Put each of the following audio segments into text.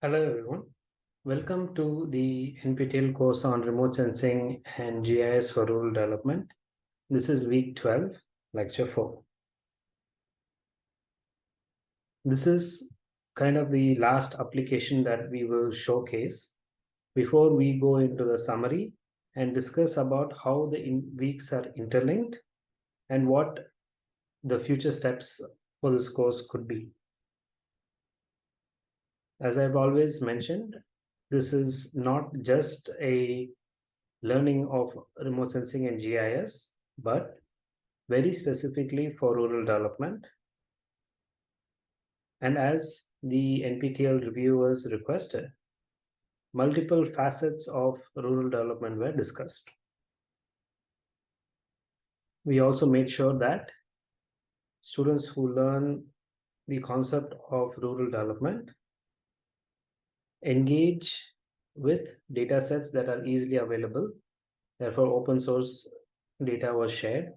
Hello everyone. Welcome to the NPTEL course on remote sensing and GIS for rural development. This is week 12, lecture 4. This is kind of the last application that we will showcase before we go into the summary and discuss about how the weeks are interlinked and what the future steps for this course could be. As I've always mentioned, this is not just a learning of remote sensing and GIS, but very specifically for rural development. And as the NPTEL reviewers requested, multiple facets of rural development were discussed. We also made sure that students who learn the concept of rural development engage with data sets that are easily available. Therefore, open source data was shared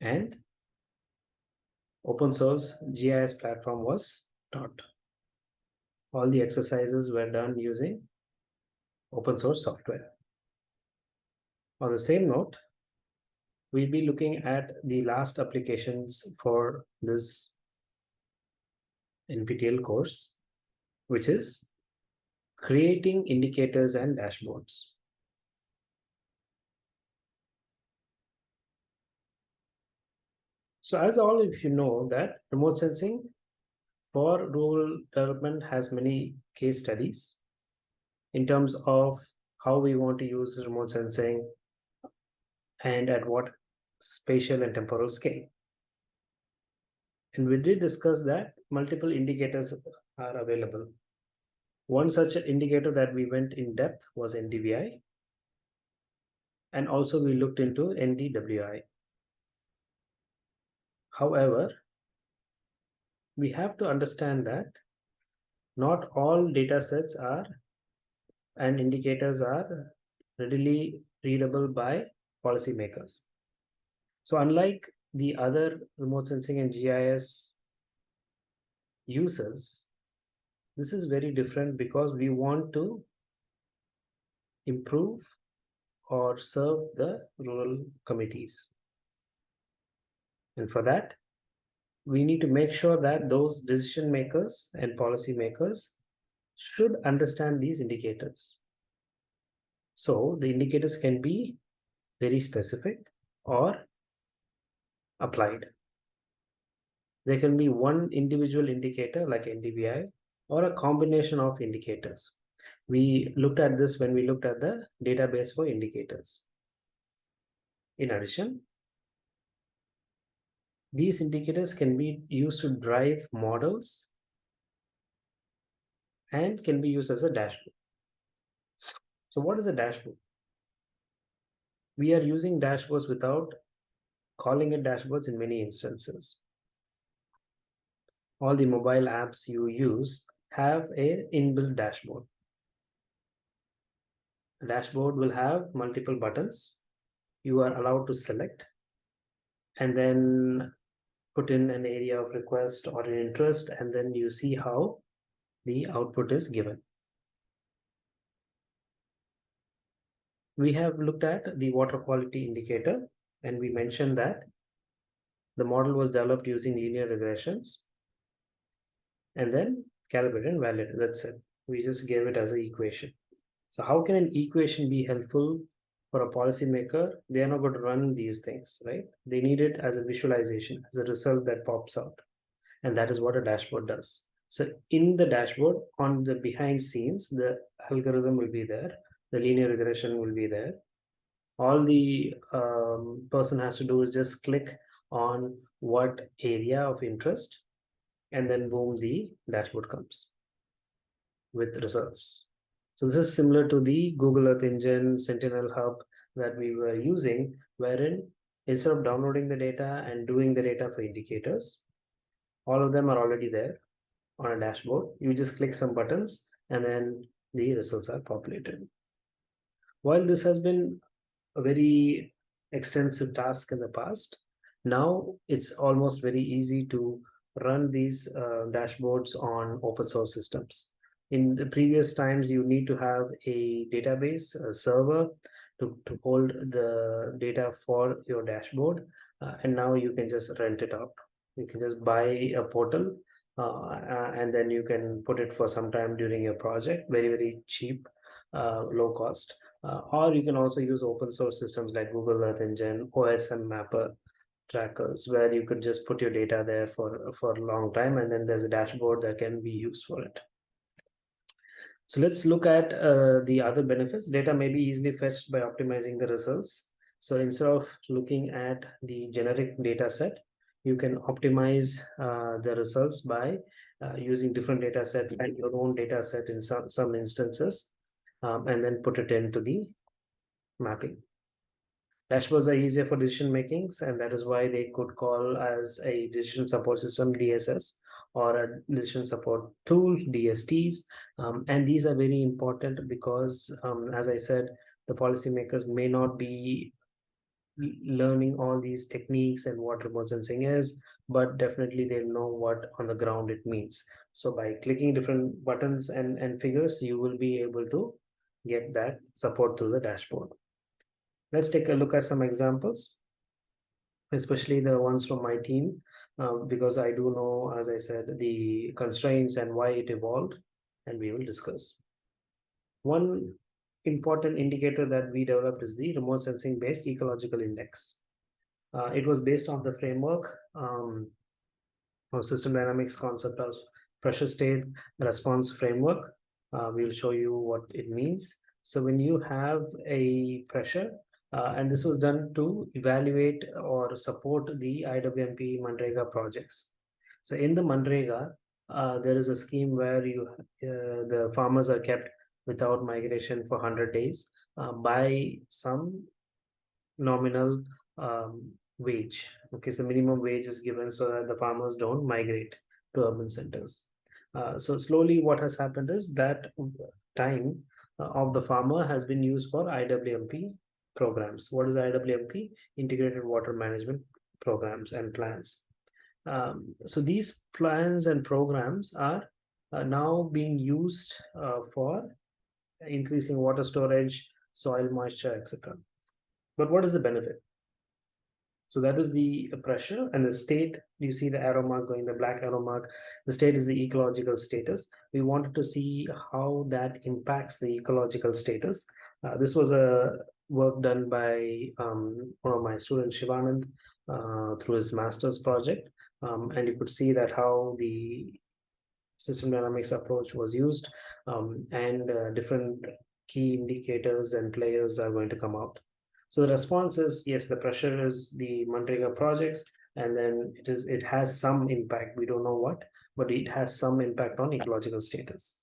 and open source GIS platform was taught. All the exercises were done using open source software. On the same note, we'll be looking at the last applications for this NPTEL course, which is creating indicators and dashboards. So as all of you know that remote sensing for rural development has many case studies in terms of how we want to use remote sensing and at what spatial and temporal scale. And we did discuss that multiple indicators are available one such indicator that we went in depth was NDVI. And also we looked into NDWI. However, we have to understand that not all data sets are and indicators are readily readable by policymakers. So unlike the other remote sensing and GIS users, this is very different because we want to improve or serve the rural committees. And for that, we need to make sure that those decision makers and policy makers should understand these indicators. So the indicators can be very specific or applied. There can be one individual indicator like NDVI or a combination of indicators. We looked at this when we looked at the database for indicators. In addition, these indicators can be used to drive models and can be used as a dashboard. So what is a dashboard? We are using dashboards without calling it dashboards in many instances. All the mobile apps you use have a inbuilt dashboard. Dashboard will have multiple buttons. You are allowed to select and then put in an area of request or an interest, and then you see how the output is given. We have looked at the water quality indicator, and we mentioned that the model was developed using linear regressions. And then calibrated and validated. That's it. We just gave it as an equation. So how can an equation be helpful for a policymaker? They are not going to run these things, right? They need it as a visualization, as a result that pops out. And that is what a dashboard does. So in the dashboard, on the behind scenes, the algorithm will be there. The linear regression will be there. All the um, person has to do is just click on what area of interest and then boom, the dashboard comes with results. So this is similar to the Google Earth Engine, Sentinel Hub that we were using, wherein instead of downloading the data and doing the data for indicators, all of them are already there. on a dashboard. You just click some buttons and then the results are populated. While this has been a very extensive task in the past, now it's almost very easy to run these uh, dashboards on open source systems. In the previous times, you need to have a database, a server to, to hold the data for your dashboard. Uh, and now you can just rent it out. You can just buy a portal uh, uh, and then you can put it for some time during your project, very, very cheap, uh, low cost. Uh, or you can also use open source systems like Google Earth Engine, OSM Mapper, trackers where you could just put your data there for for a long time and then there's a dashboard that can be used for it so let's look at uh, the other benefits. Data may be easily fetched by optimizing the results. So instead of looking at the generic data set you can optimize uh, the results by uh, using different data sets and your own data set in some some instances um, and then put it into the mapping. Dashboards are easier for decision makings, and that is why they could call as a decision support system DSS or a decision support tool DSTs. Um, and these are very important because, um, as I said, the policymakers may not be learning all these techniques and what remote sensing is, but definitely they know what on the ground it means. So by clicking different buttons and, and figures, you will be able to get that support through the dashboard. Let's take a look at some examples, especially the ones from my team, uh, because I do know, as I said, the constraints and why it evolved, and we will discuss. One important indicator that we developed is the remote sensing based ecological index. Uh, it was based on the framework um, of system dynamics concept of pressure state response framework. Uh, we'll show you what it means. So when you have a pressure, uh, and this was done to evaluate or support the IWMP Manrega projects. So in the Manrega, uh, there is a scheme where you uh, the farmers are kept without migration for 100 days uh, by some nominal um, wage. Okay, so minimum wage is given so that the farmers don't migrate to urban centers. Uh, so slowly what has happened is that time uh, of the farmer has been used for IWMP programs. What is IWMP? Integrated Water Management Programs and Plans. Um, so these plans and programs are uh, now being used uh, for increasing water storage, soil moisture, etc. But what is the benefit? So that is the pressure and the state, you see the arrow mark going, the black arrow mark, the state is the ecological status. We wanted to see how that impacts the ecological status. Uh, this was a work done by um, one of my students, Shivanand, uh, through his master's project. Um, and you could see that how the system dynamics approach was used um, and uh, different key indicators and players are going to come out. So the response is, yes, the pressure is the Manrega projects, and then it is it has some impact. We don't know what, but it has some impact on ecological status.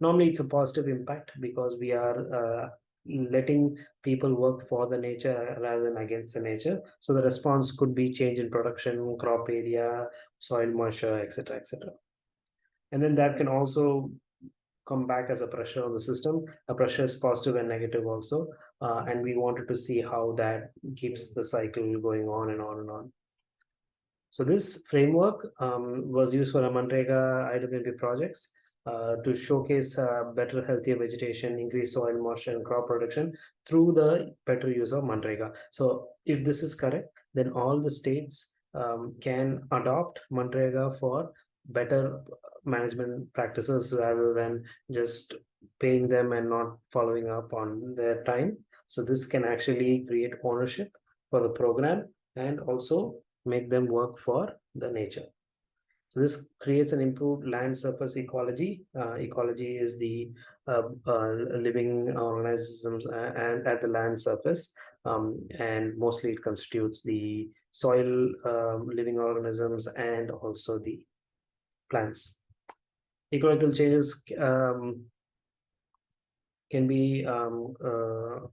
Normally, it's a positive impact because we are uh, letting people work for the nature rather than against the nature. So the response could be change in production, crop area, soil moisture, etc., etc. And then that can also come back as a pressure on the system. A pressure is positive and negative also. Uh, and we wanted to see how that keeps the cycle going on and on and on. So this framework um, was used for a Manrega IWMP projects. Uh, to showcase uh, better, healthier vegetation, increase soil moisture and crop production through the better use of Manrega. So if this is correct, then all the states um, can adopt Manrega for better management practices rather than just paying them and not following up on their time. So this can actually create ownership for the program and also make them work for the nature. So this creates an improved land surface ecology. Uh, ecology is the uh, uh, living organisms uh, and at the land surface, um, and mostly it constitutes the soil um, living organisms and also the plants. Ecological changes um, can be um, uh,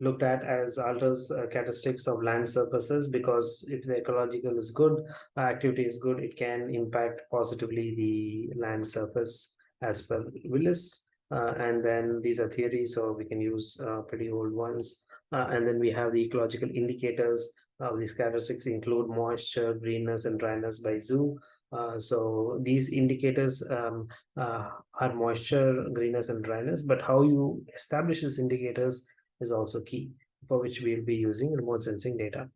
looked at as alters uh, characteristics of land surfaces because if the ecological is good, uh, activity is good, it can impact positively the land surface as per Willis. Uh, and then these are theories, so we can use uh, pretty old ones. Uh, and then we have the ecological indicators. Uh, these characteristics include moisture, greenness, and dryness by Xu. Uh, so these indicators um, uh, are moisture, greenness, and dryness, but how you establish these indicators is also key, for which we'll be using remote sensing data.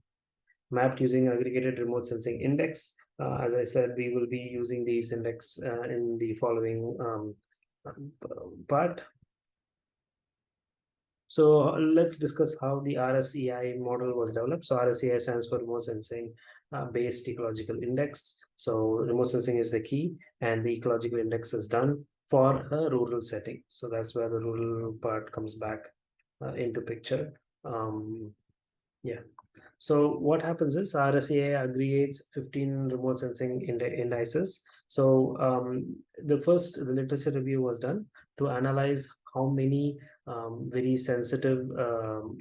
Mapped using aggregated remote sensing index. Uh, as I said, we will be using these index uh, in the following um, part. So let's discuss how the RSEI model was developed. So RSEI stands for remote sensing uh, based ecological index. So remote sensing is the key and the ecological index is done for a rural setting. So that's where the rural part comes back uh, into picture. Um, yeah. So what happens is RSEI aggregates 15 remote sensing indices. So um, the first the literature review was done to analyze how many um, very sensitive um,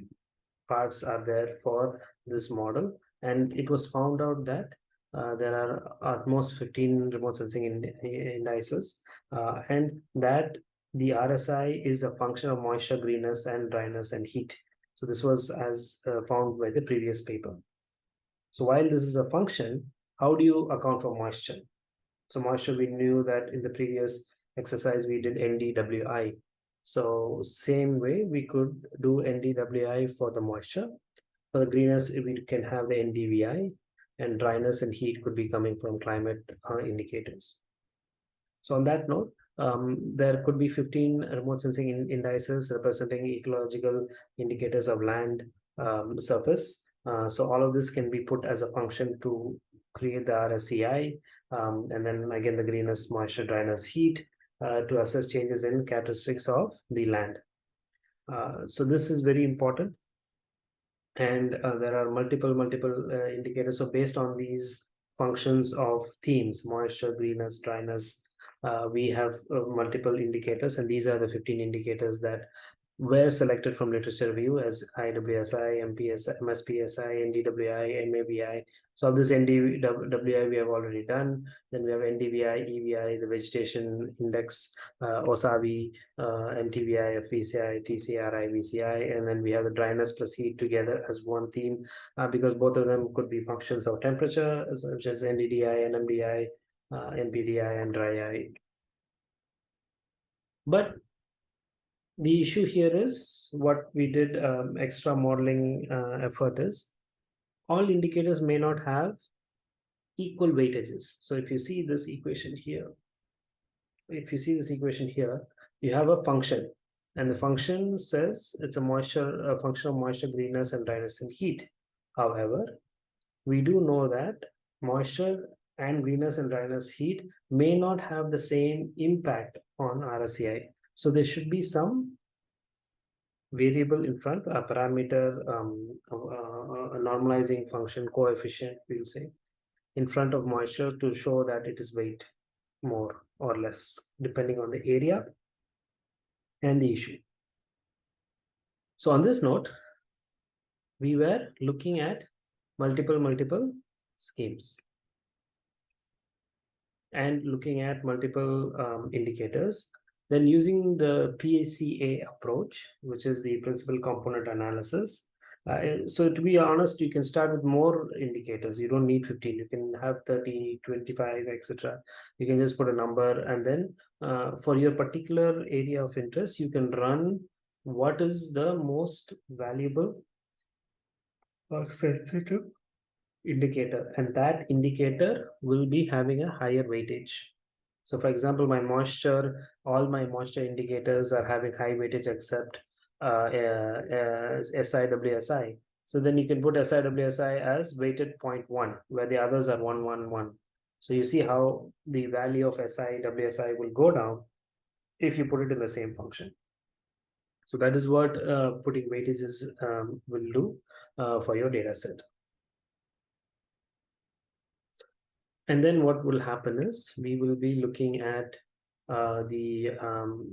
parts are there for this model. And it was found out that uh, there are at most 15 remote sensing indices uh, and that the RSI is a function of moisture, greenness, and dryness and heat. So this was as uh, found by the previous paper. So while this is a function, how do you account for moisture? So moisture, we knew that in the previous exercise, we did NDWI. So same way, we could do NDWI for the moisture. For the greenness, we can have the NDVI and dryness and heat could be coming from climate uh, indicators. So on that note, um, there could be 15 remote sensing in indices representing ecological indicators of land um, surface. Uh, so all of this can be put as a function to create the RSEI, um, and then again the greenness, moisture, dryness, heat uh, to assess changes in characteristics of the land. Uh, so this is very important. And uh, there are multiple, multiple uh, indicators. So based on these functions of themes, moisture, greenness, dryness, uh, we have uh, multiple indicators and these are the 15 indicators that were selected from literature review as IWSI, MPSI, MSPSI, NDWI, MABI. So this NDWI we have already done. Then we have NDVI, EVI, the vegetation index, uh, OSAVI, uh, MTVI, FVCI, TCRI, VCI, and then we have the dryness plus heat together as one theme uh, because both of them could be functions of temperature, such as NDDI, and NMDI, uh, NPDI and dry eye. But the issue here is what we did um, extra modeling uh, effort is all indicators may not have equal weightages. So if you see this equation here, if you see this equation here, you have a function and the function says it's a moisture, a function of moisture, greenness and dryness and heat. However, we do know that moisture and greenness and dryness heat may not have the same impact on RSEI. So there should be some variable in front, a parameter, um, a, a normalizing function coefficient, we'll say, in front of moisture to show that it is weight more or less, depending on the area and the issue. So on this note, we were looking at multiple, multiple schemes and looking at multiple um, indicators. Then using the PCA approach, which is the principal component analysis. Uh, so to be honest, you can start with more indicators. You don't need 15. You can have 30, 25, etc. You can just put a number and then uh, for your particular area of interest, you can run what is the most valuable or sensitive indicator and that indicator will be having a higher weightage. So for example, my moisture, all my moisture indicators are having high weightage except uh, uh, uh, SIWSI. So then you can put SIWSI as weighted 0.1 where the others are 111. So you see how the value of SIWSI will go down if you put it in the same function. So that is what uh, putting weightages um, will do uh, for your data set. And then what will happen is we will be looking at uh, the um,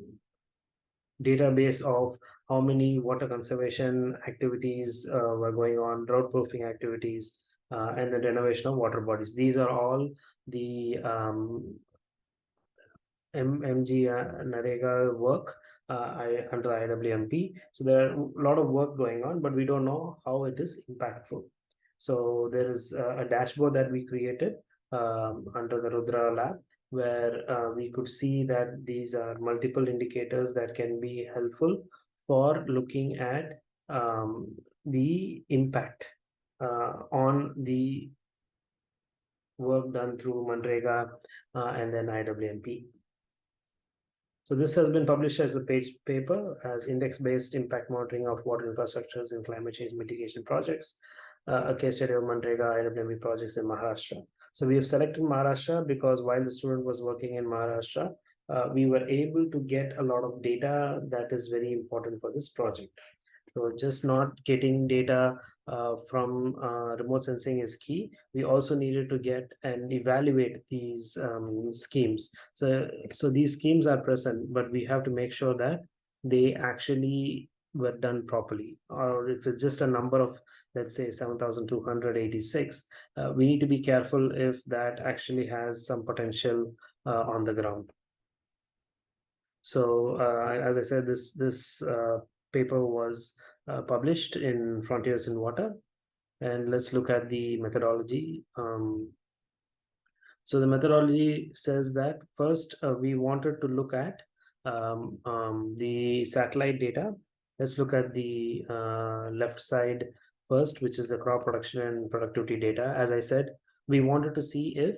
database of how many water conservation activities uh, were going on, drought proofing activities, uh, and the renovation of water bodies. These are all the um, M MG uh, Narega work uh, I, under IWMP. So there are a lot of work going on, but we don't know how it is impactful. So there is a, a dashboard that we created um, under the Rudra lab where uh, we could see that these are multiple indicators that can be helpful for looking at um, the impact uh, on the work done through Manrega uh, and then IWMP. So this has been published as a page paper as index-based impact monitoring of water infrastructures in climate change mitigation projects, uh, a case study of Manrega IWMP projects in Maharashtra. So we have selected Maharashtra because while the student was working in Maharashtra, uh, we were able to get a lot of data that is very important for this project. So just not getting data uh, from uh, remote sensing is key. We also needed to get and evaluate these um, schemes. So, so these schemes are present, but we have to make sure that they actually were done properly. Or if it's just a number of, let's say, 7,286, uh, we need to be careful if that actually has some potential uh, on the ground. So uh, as I said, this this uh, paper was uh, published in Frontiers in Water. And let's look at the methodology. Um, so the methodology says that first uh, we wanted to look at um, um, the satellite data. Let's look at the uh, left side first, which is the crop production and productivity data. As I said, we wanted to see if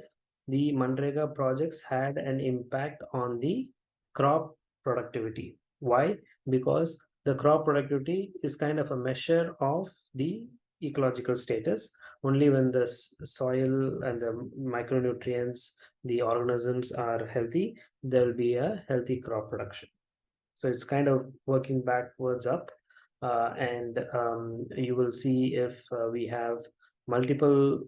the Manrega projects had an impact on the crop productivity. Why? Because the crop productivity is kind of a measure of the ecological status only when the soil and the micronutrients the organisms are healthy there will be a healthy crop production so it's kind of working backwards up uh, and um, you will see if uh, we have multiple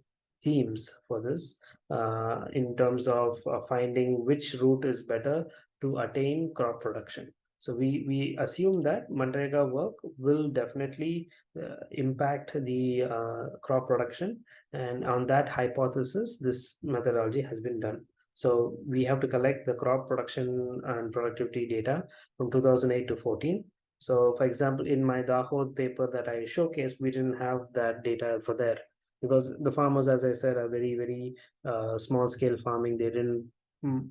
themes for this uh, in terms of uh, finding which route is better to attain crop production so we, we assume that Manrega work will definitely uh, impact the uh, crop production. And on that hypothesis, this methodology has been done. So we have to collect the crop production and productivity data from 2008 to 14. So for example, in my Dahod paper that I showcased, we didn't have that data for there because the farmers, as I said, are very, very uh, small scale farming. They didn't mm,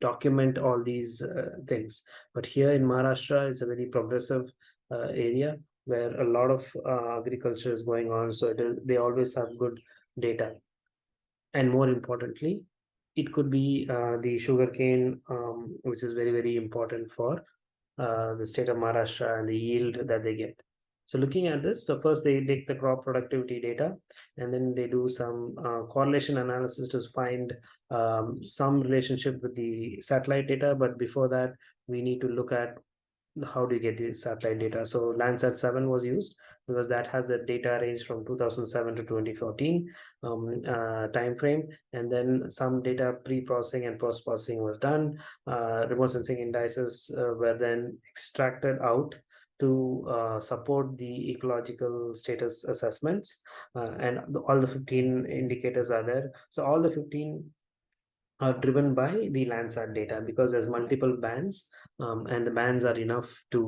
document all these uh, things. But here in Maharashtra, it's a very progressive uh, area where a lot of uh, agriculture is going on. So it, they always have good data. And more importantly, it could be uh, the sugarcane, um, which is very, very important for uh, the state of Maharashtra and the yield that they get. So looking at this, the first they take the crop productivity data and then they do some uh, correlation analysis to find um, some relationship with the satellite data. But before that, we need to look at how do you get the satellite data. So Landsat 7 was used because that has the data range from 2007 to 2014 um, uh, time frame. And then some data pre-processing and post-processing was done. Uh, remote sensing indices uh, were then extracted out to uh, support the ecological status assessments uh, and the, all the 15 indicators are there so all the 15 are driven by the landsat data because there's multiple bands um, and the bands are enough to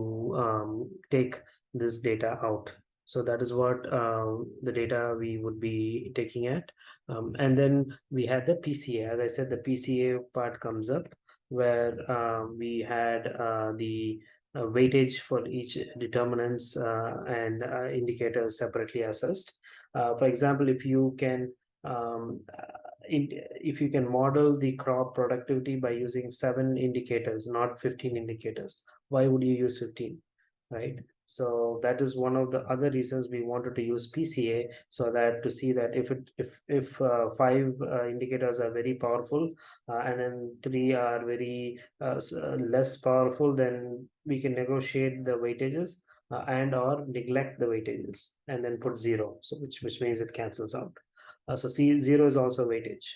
um, take this data out. So that is what uh, the data we would be taking at. Um, and then we had the pca as i said the pca part comes up where uh, we had uh, the uh, weightage for each determinants uh, and uh, indicators separately assessed. for example, if you can um, if you can model the crop productivity by using seven indicators, not 15 indicators, why would you use 15, right? So that is one of the other reasons we wanted to use PCA so that to see that if it if if uh, five uh, indicators are very powerful uh, and then three are very uh, uh, less powerful, then we can negotiate the weightages uh, and or neglect the weightages and then put zero. So which which means it cancels out. So C zero is also weightage.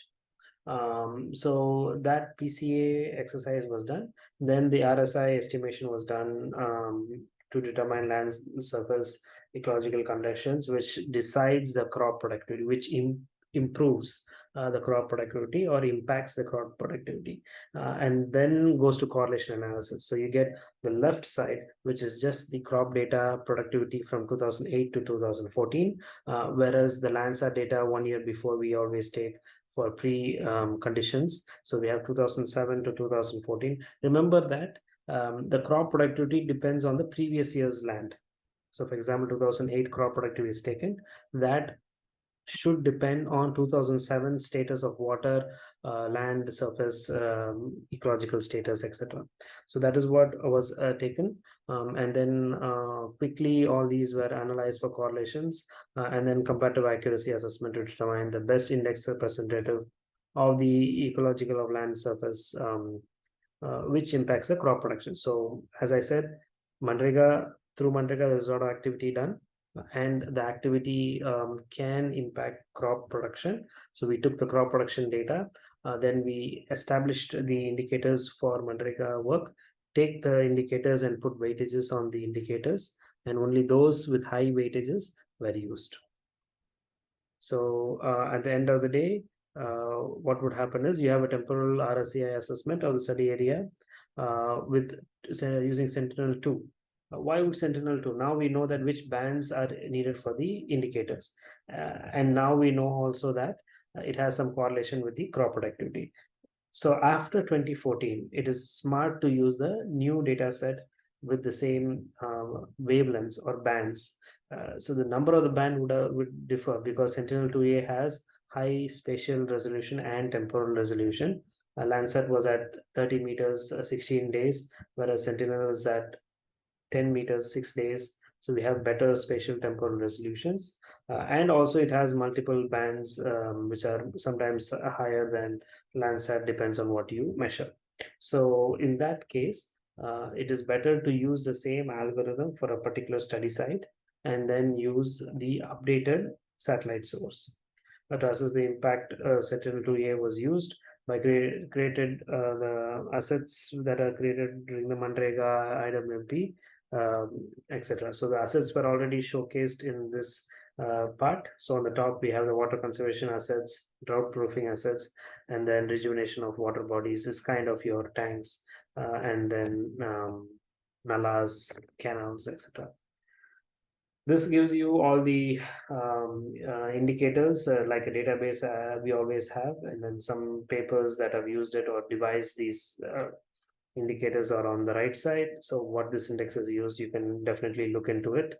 Um, so that PCA exercise was done. Then the RSI estimation was done um, to determine land surface ecological conditions, which decides the crop productivity, which Im improves uh, the crop productivity or impacts the crop productivity uh, and then goes to correlation analysis. So you get the left side which is just the crop data productivity from 2008 to 2014 uh, whereas the landsat data one year before we always take for pre um, conditions. So we have 2007 to 2014 remember that um, the crop productivity depends on the previous year's land. So for example 2008 crop productivity is taken. That should depend on 2007 status of water uh, land surface um, ecological status etc so that is what was uh, taken. Um, and then uh, quickly all these were analyzed for correlations uh, and then comparative accuracy assessment to determine the best index representative of the ecological of land surface um, uh, which impacts the crop production. So as i said manrega through manrega there's a lot of activity done and the activity um, can impact crop production. So we took the crop production data, uh, then we established the indicators for Manrega work, take the indicators and put weightages on the indicators, and only those with high weightages were used. So uh, at the end of the day, uh, what would happen is you have a temporal RSEI assessment of the study area uh, with using Sentinel-2 uh, why would sentinel-2 now we know that which bands are needed for the indicators. Uh, and now we know also that uh, it has some correlation with the crop productivity. So after 2014 it is smart to use the new data set with the same uh, wavelengths or bands. Uh, so the number of the band would, uh, would differ because sentinel-2a has high spatial resolution and temporal resolution. Landsat was at 30 meters, uh, 16 days, whereas Sentinel is at 10 meters, six days. So we have better spatial temporal resolutions. Uh, and also it has multiple bands, um, which are sometimes higher than Landsat, depends on what you measure. So in that case, uh, it is better to use the same algorithm for a particular study site and then use the updated satellite source. But to assess the impact, uh, Sentinel-2A was used by created uh, the assets that are created during the Manrega IWMP um, etc. So the assets were already showcased in this uh, part. So on the top, we have the water conservation assets, drought proofing assets, and then rejuvenation of water bodies is kind of your tanks, uh, and then um, nalas, canals, etc. This gives you all the um, uh, indicators uh, like a database uh, we always have, and then some papers that have used it or devised these uh, indicators are on the right side. So what this index is used, you can definitely look into it.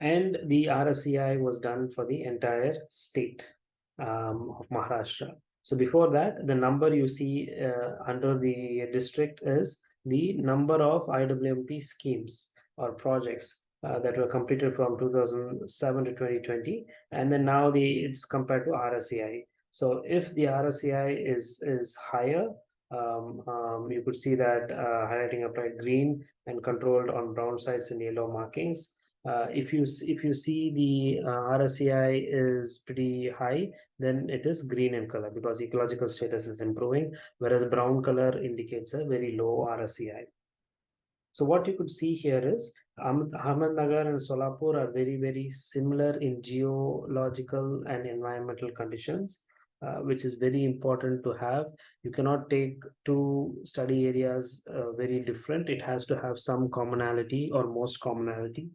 And the RSEI was done for the entire state um, of Maharashtra. So before that, the number you see uh, under the district is the number of IWMP schemes or projects uh, that were completed from 2007 to 2020. And then now the it's compared to RSEI. So if the RSEI is, is higher, um, um, you could see that uh, highlighting applied green and controlled on brown sides and yellow markings. Uh, if you if you see the uh, is pretty high, then it is green in color because ecological status is improving, whereas brown color indicates a very low RSEI. So what you could see here is Ahmednagar and Solapur are very, very similar in geological and environmental conditions uh, which is very important to have. You cannot take two study areas uh, very different. It has to have some commonality or most commonality.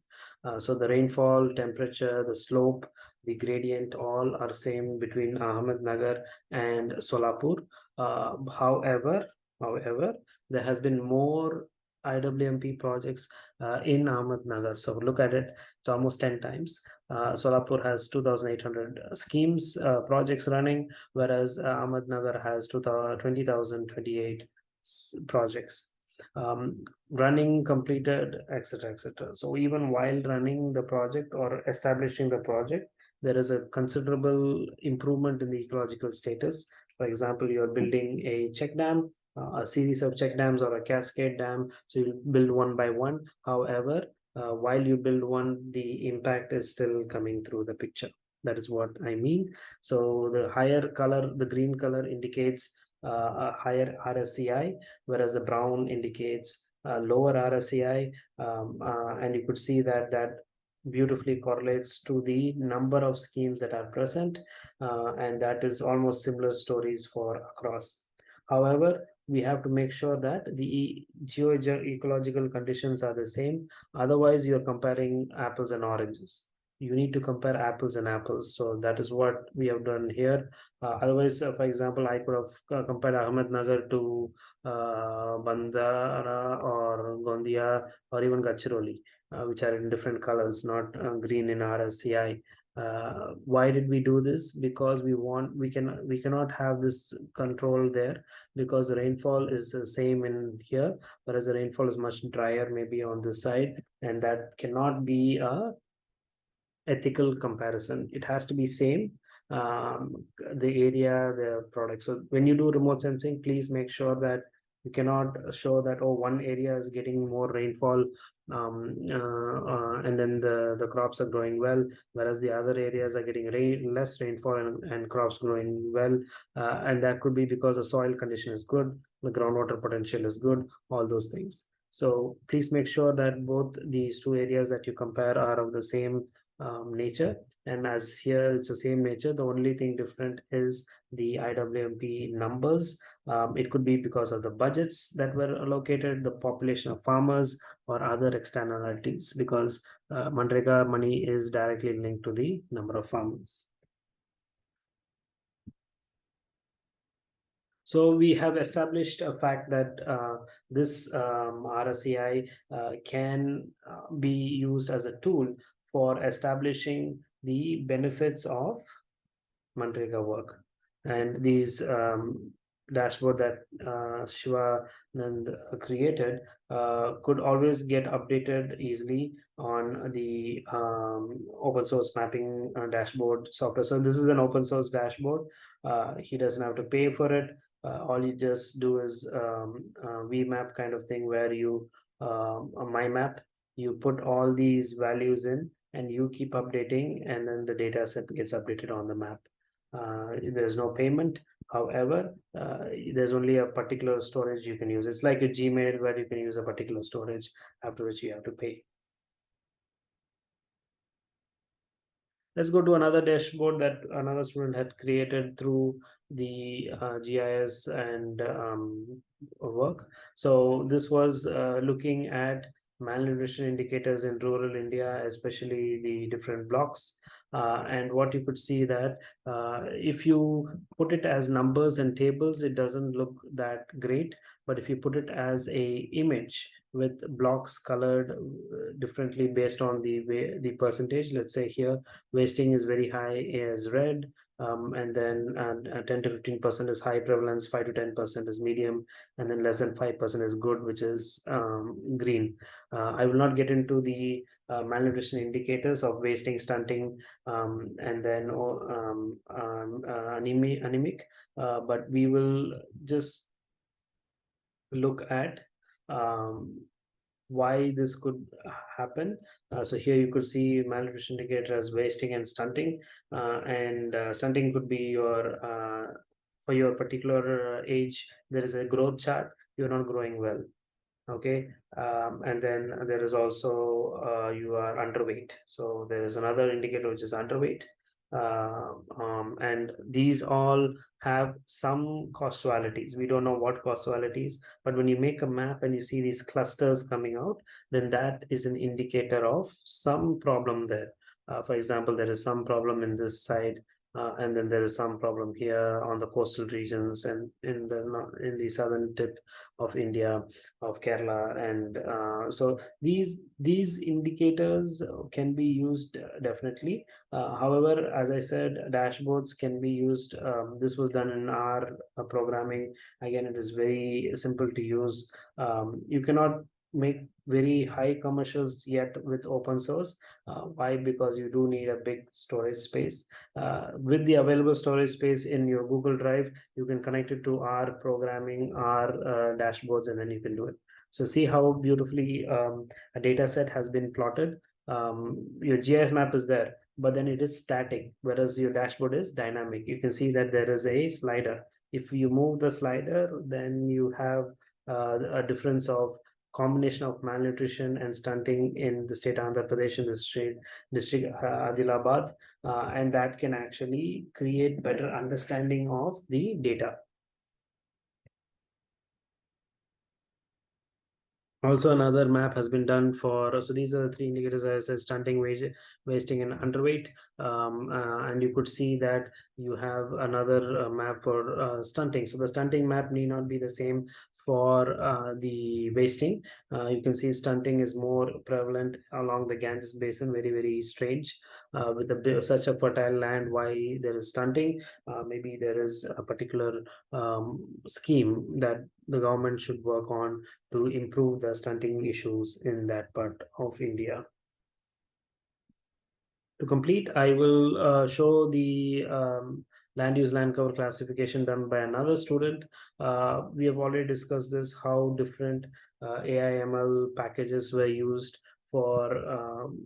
Uh, so the rainfall, temperature, the slope, the gradient all are same between Ahmednagar and Solapur. Uh, however, however, there has been more IWMP projects uh, in Ahmednagar. So look at it, it's almost 10 times. Uh, Solapur has 2,800 schemes, uh, projects running, whereas uh, Ahmednagar has 20,028 projects um, running, completed, etc., etc. So even while running the project or establishing the project, there is a considerable improvement in the ecological status. For example, you're building a check dam, uh, a series of check dams or a cascade dam. So you build one by one. However, uh, while you build one, the impact is still coming through the picture. That is what I mean. So the higher color, the green color indicates uh, a higher RSCI, whereas the brown indicates a lower RSCI. Um, uh, and you could see that that beautifully correlates to the number of schemes that are present. Uh, and that is almost similar stories for across. However, we have to make sure that the geo-ecological conditions are the same. Otherwise, you're comparing apples and oranges you need to compare apples and apples. So that is what we have done here. Uh, otherwise, uh, for example, I could have uh, compared Ahmednagar to uh, Bhandara or Gondia or even Gadchiroli, uh, which are in different colors, not uh, green in RSCI. Uh, why did we do this because we want we can we cannot have this control there because the rainfall is the same in here whereas the rainfall is much drier maybe on this side and that cannot be a ethical comparison. It has to be same, um, the area, the product. So when you do remote sensing, please make sure that you cannot show that, oh, one area is getting more rainfall um, uh, uh, and then the, the crops are growing well, whereas the other areas are getting rain, less rainfall and, and crops growing well. Uh, and that could be because the soil condition is good, the groundwater potential is good, all those things. So please make sure that both these two areas that you compare are of the same um, nature. And as here it's the same nature. The only thing different is the IWMP numbers. Um, it could be because of the budgets that were allocated the population of farmers or other externalities because uh, Manrega money is directly linked to the number of farmers. So we have established a fact that uh, this um, RSCI uh, can uh, be used as a tool for establishing the benefits of Manrega work. And these um, dashboard that uh, Shivanand created uh, could always get updated easily on the um, open source mapping uh, dashboard software. So this is an open source dashboard. Uh, he doesn't have to pay for it. Uh, all you just do is um, VMap kind of thing where you um, my map, you put all these values in and you keep updating and then the data set gets updated on the map. Uh, there's no payment. However, uh, there's only a particular storage you can use. It's like a Gmail where you can use a particular storage after which you have to pay. Let's go to another dashboard that another student had created through the uh, GIS and um, work. So this was uh, looking at malnutrition indicators in rural India, especially the different blocks. Uh, and what you could see that uh, if you put it as numbers and tables, it doesn't look that great. But if you put it as a image with blocks colored uh, differently based on the way the percentage, let's say here wasting is very high as red, um, and then uh, 10 to 15 percent is high prevalence 5 to 10 percent is medium and then less than 5 percent is good which is um, green. Uh, i will not get into the uh, malnutrition indicators of wasting stunting um, and then oh, um, um, uh, anemic, anemic uh, but we will just look at um, why this could happen. Uh, so here you could see malnutrition indicator as wasting and stunting, uh, and uh, stunting could be your uh, for your particular age. There is a growth chart. You're not growing well. Okay, um, and then there is also uh, you are underweight. So there is another indicator which is underweight uh, um, and these all have some causalities We don't know what causalities, but when you make a map and you see these clusters coming out, then that is an indicator of some problem there. Uh, for example, there is some problem in this side uh, and then there is some problem here on the coastal regions and in the in the southern tip of India of Kerala and uh, so these these indicators can be used uh, definitely. Uh, however as I said dashboards can be used. Um, this was done in R uh, programming. Again it is very simple to use. Um, you cannot make very high commercials yet with open source. Uh, why? Because you do need a big storage space. Uh, with the available storage space in your google drive you can connect it to R programming our uh, dashboards and then you can do it. So see how beautifully um, a data set has been plotted. Um, your gis map is there but then it is static, whereas your dashboard is dynamic. You can see that there is a slider. If you move the slider, then you have uh, a difference of combination of malnutrition and stunting in the state of Andhra Pradesh in the state district uh, Adilabad, uh, and that can actually create better understanding of the data. Also, another map has been done for, so these are the three indicators as I said, stunting, wage, wasting and underweight. Um, uh, and you could see that you have another uh, map for uh, stunting. So the stunting map need not be the same for uh, the wasting. Uh, you can see stunting is more prevalent along the Ganges basin, very, very strange. Uh, with a, such a fertile land, why there is stunting? Uh, maybe there is a particular um, scheme that the government should work on to improve the stunting issues in that part of India. To complete, I will uh, show the um, land use land cover classification done by another student. Uh, we have already discussed this, how different uh, AIML packages were used for um,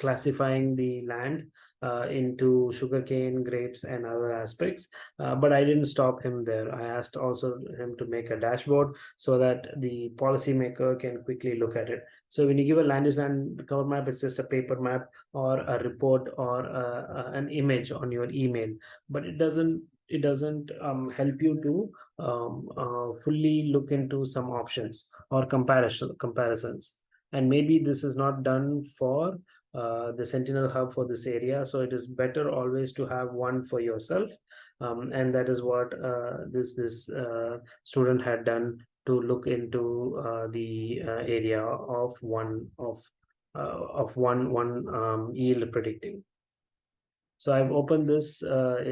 classifying the land uh, into sugarcane, grapes, and other aspects. Uh, but I didn't stop him there. I asked also him to make a dashboard so that the policymaker can quickly look at it. So when you give a land use land cover map, it's just a paper map or a report or a, a, an image on your email, but it doesn't it doesn't um, help you to um, uh, fully look into some options or comparison comparisons. And maybe this is not done for uh, the Sentinel hub for this area. So it is better always to have one for yourself. Um, and that is what uh, this this uh, student had done to look into uh, the uh, area of one of of one one um, yield predicting. So I've opened this.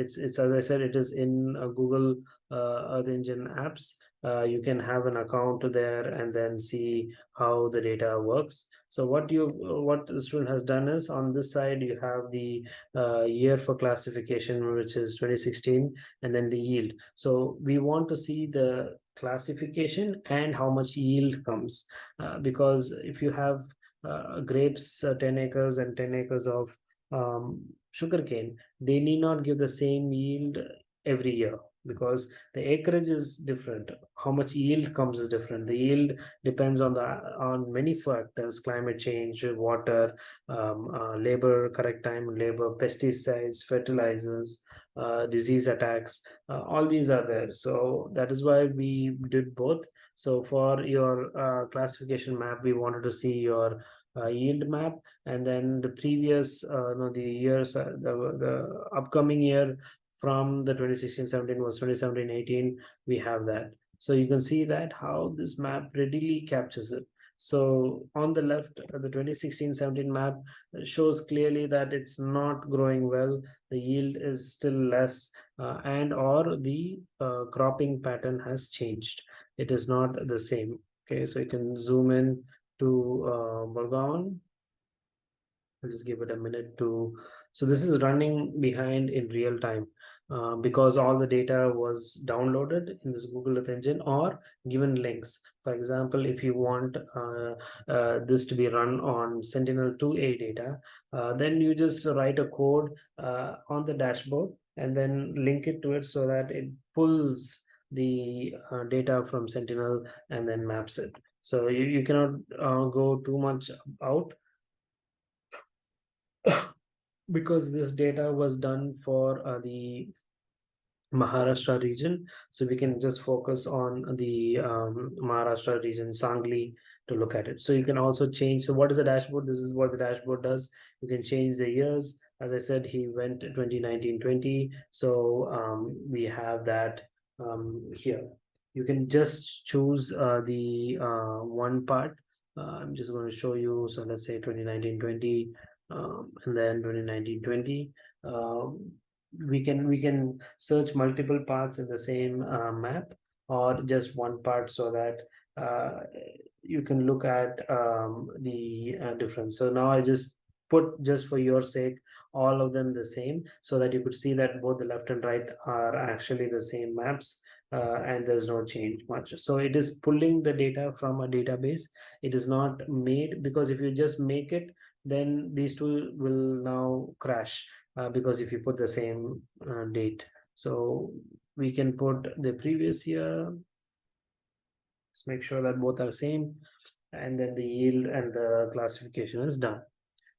it's it's as I said, it is in Google Earth Engine apps uh, you can have an account there and then see how the data works so what you what the student has done is on this side you have the uh, year for classification which is 2016 and then the yield so we want to see the classification and how much yield comes uh, because if you have uh, grapes uh, 10 acres and 10 acres of um, sugarcane they need not give the same yield every year because the acreage is different. How much yield comes is different. The yield depends on the on many factors climate change water um, uh, labor correct time labor pesticides fertilizers uh, disease attacks uh, all these are there. So that is why we did both. So for your uh, classification map we wanted to see your yield map. And then the previous uh, no the years uh, the the upcoming year from the 2016-17 was 2017-18 we have that. So you can see that how this map readily captures it. So on the left uh, the 2016-17 map shows clearly that it's not growing well. The yield is still less uh, and or the uh, cropping pattern has changed. It is not the same. Okay so you can zoom in to uh, I'll just give it a minute to so this is running behind in real time uh, because all the data was downloaded in this Google Earth Engine or given links. For example, if you want uh, uh, this to be run on Sentinel-2A data, uh, then you just write a code uh, on the dashboard and then link it to it so that it pulls the uh, data from Sentinel and then maps it. So you, you cannot go too much out because this data was done for uh, the Maharashtra region. So we can just focus on the um, Maharashtra region, Sangli, to look at it. So you can also change. So what is the dashboard? This is what the dashboard does. You can change the years. As I said, he went 2019-20. So um, we have that um, here. You can just choose uh, the uh, one part. Uh, I'm just going to show you. So let's say 2019-20 um, and then 2019-20 um, we can we can search multiple parts in the same uh, map or just one part so that uh, you can look at um, the uh, difference so now i just put just for your sake all of them the same so that you could see that both the left and right are actually the same maps uh, and there's no change much. So it is pulling the data from a database. It is not made because if you just make it then these two will now crash uh, because if you put the same uh, date. So we can put the previous year. Let's make sure that both are same and then the yield and the classification is done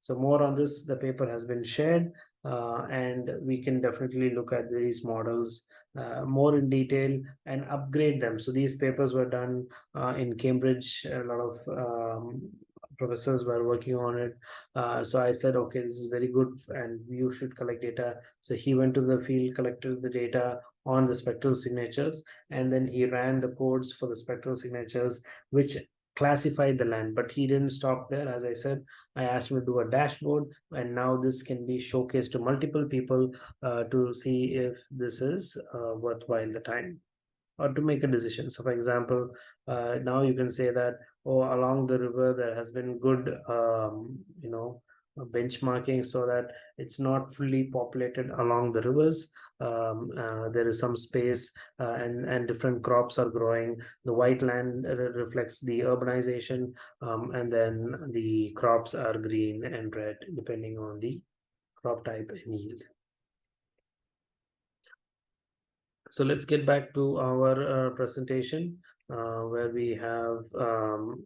so more on this the paper has been shared uh, and we can definitely look at these models uh, more in detail and upgrade them. So these papers were done uh, in cambridge. A lot of um, professors were working on it. Uh, so i said okay this is very good and you should collect data. So he went to the field collected the data on the spectral signatures and then he ran the codes for the spectral signatures which classified the land but he didn't stop there. As i said i asked him to do a dashboard and now this can be showcased to multiple people uh, to see if this is uh, worthwhile the time or to make a decision. So for example uh, now you can say that oh along the river there has been good um, you know benchmarking so that it's not fully populated along the rivers. Um, uh, there is some space uh, and and different crops are growing. The white land reflects the urbanization um, and then the crops are green and red depending on the crop type and yield. So let's get back to our uh, presentation uh, where we have um,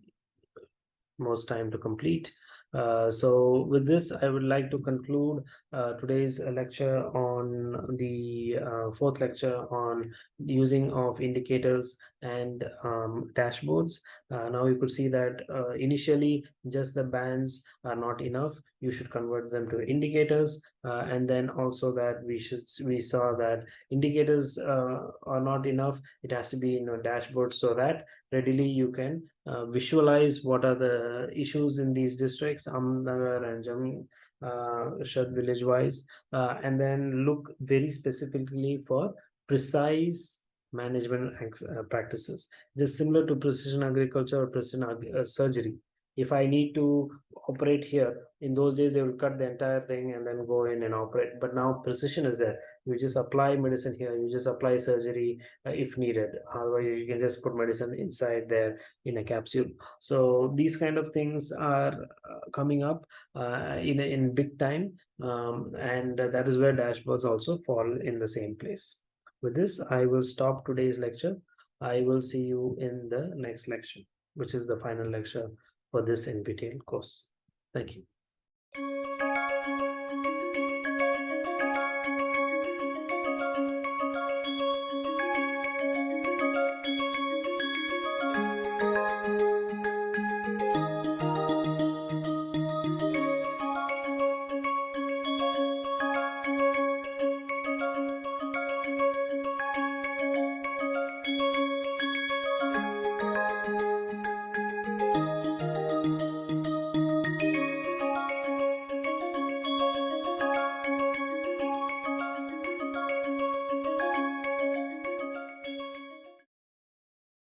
most time to complete uh, so with this, I would like to conclude uh, today's lecture on the uh, fourth lecture on using of indicators and um, dashboards. Uh, now you could see that uh, initially just the bands are not enough. You should convert them to indicators. and then also that we should we saw that indicators are not enough. It has to be in a dashboard so that readily you can uh, visualize what are the issues in these districts, Ahmednagar and Jammu uh, village wise, uh, and then look very specifically for precise management uh, practices. It is similar to precision agriculture or precision uh, surgery. If I need to operate here, in those days they will cut the entire thing and then go in and operate. But now precision is there you just apply medicine here you just apply surgery uh, if needed. Otherwise you can just put medicine inside there in a capsule. So these kind of things are uh, coming up uh, in in big time um, and that is where dashboards also fall in the same place. With this i will stop today's lecture. I will see you in the next lecture which is the final lecture for this NPTEL course. Thank you